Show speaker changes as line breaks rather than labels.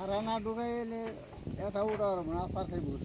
રાના ડુરાય એટલે એઠા ઉડાડો આ સાથે બહુ